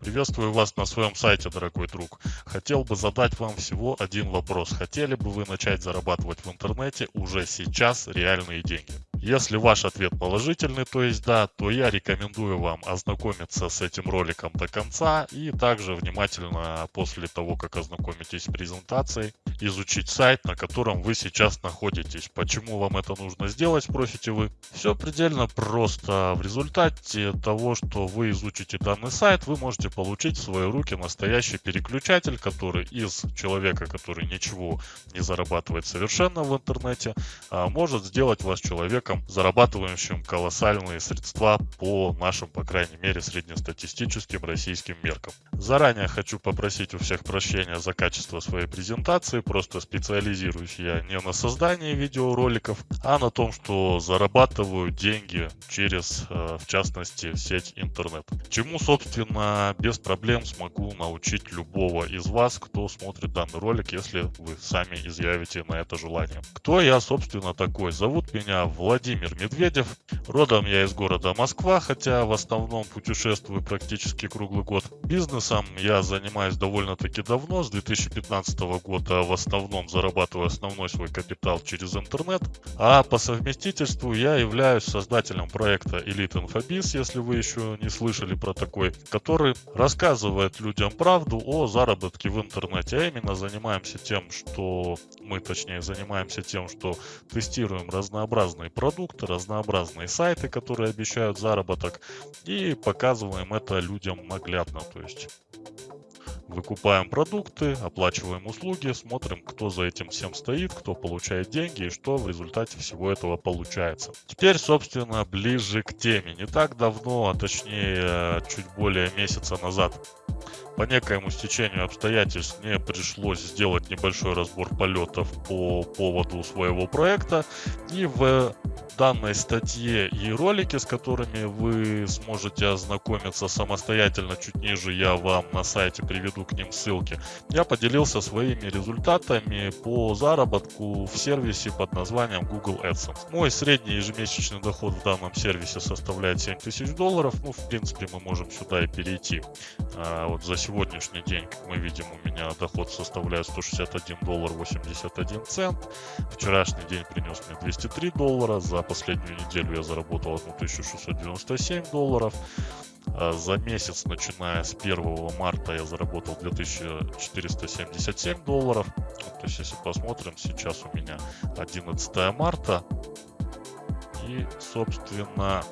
Приветствую вас на своем сайте, дорогой друг. Хотел бы задать вам всего один вопрос. Хотели бы вы начать зарабатывать в интернете уже сейчас реальные деньги? Если ваш ответ положительный, то есть да, то я рекомендую вам ознакомиться с этим роликом до конца и также внимательно после того, как ознакомитесь с презентацией, изучить сайт, на котором вы сейчас находитесь. Почему вам это нужно сделать, спросите вы? Все предельно просто. В результате того, что вы изучите данный сайт, вы можете получить в свои руки настоящий переключатель, который из человека, который ничего не зарабатывает совершенно в интернете, а, может сделать вас человеком человеком, зарабатывающим колоссальные средства по нашим, по крайней мере, среднестатистическим российским меркам. Заранее хочу попросить у всех прощения за качество своей презентации, просто специализируюсь я не на создании видеороликов, а на том, что зарабатываю деньги через, э, в частности, сеть интернет. Чему, собственно, без проблем смогу научить любого из вас, кто смотрит данный ролик, если вы сами изъявите на это желание. Кто я, собственно, такой? Зовут меня Владимир Владимир Медведев. Родом я из города Москва, хотя в основном путешествую практически круглый год. Бизнесом я занимаюсь довольно-таки давно, с 2015 года в основном зарабатываю основной свой капитал через интернет. А по совместительству я являюсь создателем проекта Elite Infobiz, если вы еще не слышали про такой, который рассказывает людям правду о заработке в интернете. А именно занимаемся тем, что мы точнее занимаемся тем, что тестируем разнообразные продукты продукты, разнообразные сайты, которые обещают заработок, и показываем это людям наглядно. То есть выкупаем продукты, оплачиваем услуги, смотрим, кто за этим всем стоит, кто получает деньги и что в результате всего этого получается. Теперь, собственно, ближе к теме. Не так давно, а точнее чуть более месяца назад, по некоему стечению обстоятельств мне пришлось сделать небольшой разбор полетов по поводу своего проекта. И в данной статье и ролике, с которыми вы сможете ознакомиться самостоятельно, чуть ниже я вам на сайте приведу к ним ссылки, я поделился своими результатами по заработку в сервисе под названием Google AdSense. Мой средний ежемесячный доход в данном сервисе составляет 7000 долларов. Ну, в принципе, мы можем сюда и перейти. А, вот за сегодняшний день, как мы видим, у меня доход составляет 161 доллар 81 цент. Вчерашний день принес мне 203 доллара. За последнюю неделю я заработал 1697 долларов. А за месяц, начиная с 1 марта, я заработал 2477 долларов. То есть, если посмотрим, сейчас у меня 11 марта. И, собственно,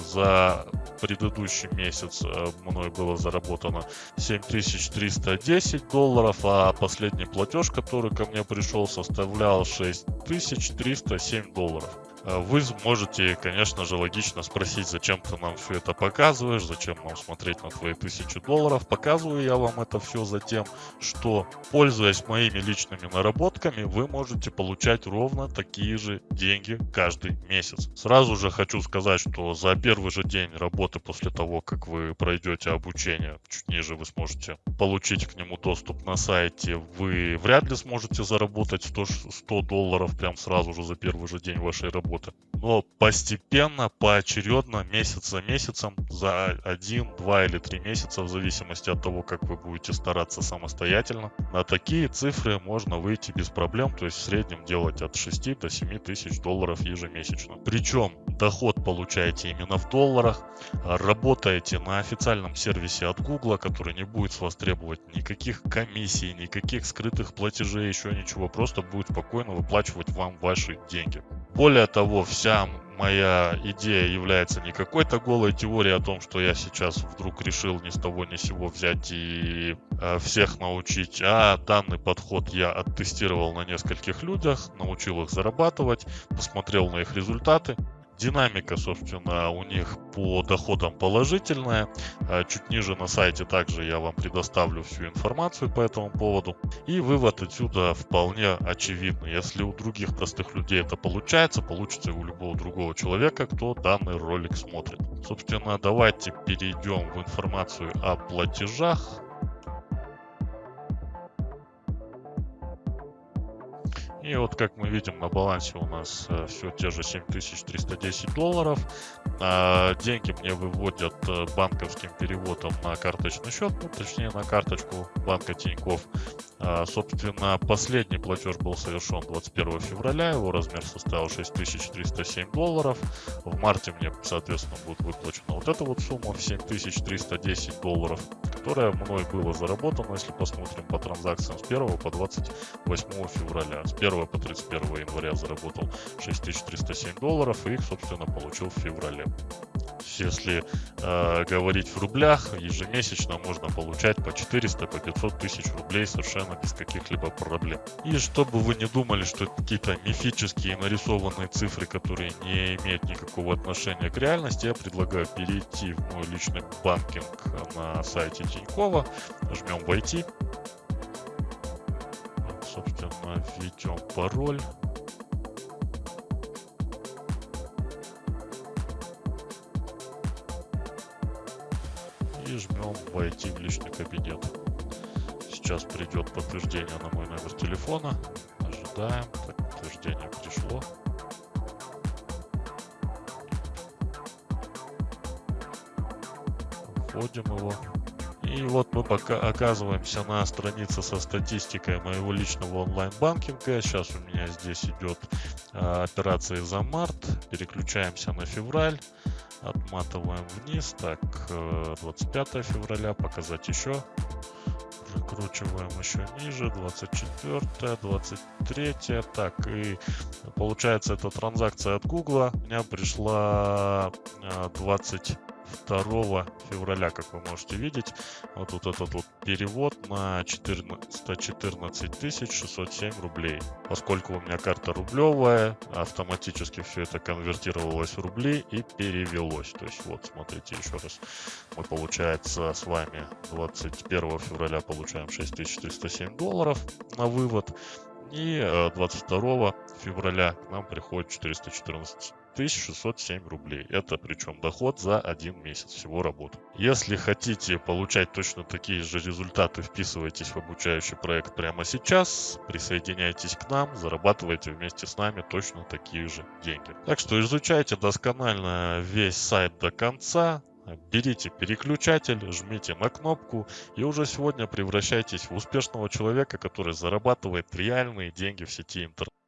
за предыдущий месяц э, мной было заработано 7310 долларов, а последний платеж, который ко мне пришел, составлял 6307 долларов. Э, вы можете, конечно же, логично спросить, зачем ты нам все это показываешь, зачем нам смотреть на твои тысячи долларов. Показываю я вам это все за тем, что, пользуясь моими личными наработками, вы можете получать ровно такие же деньги каждый месяц. Сразу же хочу сказать, что за первый же день работы после того, как вы пройдете обучение, чуть ниже вы сможете получить к нему доступ на сайте, вы вряд ли сможете заработать 100, 100 долларов прям сразу же за первый же день вашей работы работы. Но постепенно, поочередно, месяц за месяцем, за один, два или три месяца, в зависимости от того, как вы будете стараться самостоятельно, на такие цифры можно выйти без проблем, то есть в среднем делать от 6 до 7 тысяч долларов ежемесячно. Причем доход получаете именно в долларах, работаете на официальном сервисе от Google, который не будет с вас требовать никаких комиссий, никаких скрытых платежей, еще ничего, просто будет спокойно выплачивать вам ваши деньги. Более того, вся моя идея является не какой-то голой теорией о том, что я сейчас вдруг решил ни с того ни с сего взять и э, всех научить, а данный подход я оттестировал на нескольких людях, научил их зарабатывать, посмотрел на их результаты Динамика, собственно, у них по доходам положительная. А чуть ниже на сайте также я вам предоставлю всю информацию по этому поводу. И вывод отсюда вполне очевидный. Если у других простых людей это получается, получится и у любого другого человека, кто данный ролик смотрит. Собственно, давайте перейдем в информацию о платежах. И вот как мы видим на балансе у нас э, все те же 7310 долларов. А, деньги мне выводят э, банковским переводом на карточный счет, ну, точнее на карточку банка Тиньков. А, собственно, последний платеж был совершен 21 февраля, его размер составил 6307 долларов. В марте мне, соответственно, будет выплачена вот эта вот сумма в 7310 долларов, которая мной была заработана, если посмотрим по транзакциям с 1 по 28 февраля. С 1 по 31 января заработал 6307 долларов и их, собственно, получил в феврале если э, говорить в рублях, ежемесячно можно получать по 400, по 500 тысяч рублей совершенно без каких-либо проблем. И чтобы вы не думали, что это какие-то мифические нарисованные цифры, которые не имеют никакого отношения к реальности, я предлагаю перейти в мой личный банкинг на сайте Тинькова, жмем «Войти», собственно, введем пароль. и жмем «Войти в личный кабинет». Сейчас придет подтверждение на мой номер телефона. Ожидаем. Так, подтверждение пришло. Вводим его. И вот мы пока оказываемся на странице со статистикой моего личного онлайн-банкинга. Сейчас у меня здесь идет а, операции за март. Переключаемся на февраль. Отматываем вниз. Так, 25 э, февраля показать еще. Прикручиваем еще ниже. 24, 23. Так, и получается эта транзакция от Гугла. У меня пришла 20 э, 2 февраля, как вы можете видеть. Вот, вот этот вот перевод на 14, 114 607 рублей. Поскольку у меня карта рублевая, автоматически все это конвертировалось в рубли и перевелось. То есть вот, смотрите еще раз. Мы, получается, с вами 21 февраля получаем 6307 долларов на вывод. И 22 э, февраля к нам приходит 414 1607 рублей. Это причем доход за один месяц всего работы. Если хотите получать точно такие же результаты, вписывайтесь в обучающий проект прямо сейчас, присоединяйтесь к нам, зарабатывайте вместе с нами точно такие же деньги. Так что изучайте досконально весь сайт до конца, Берите переключатель, жмите на кнопку и уже сегодня превращайтесь в успешного человека, который зарабатывает реальные деньги в сети интернет.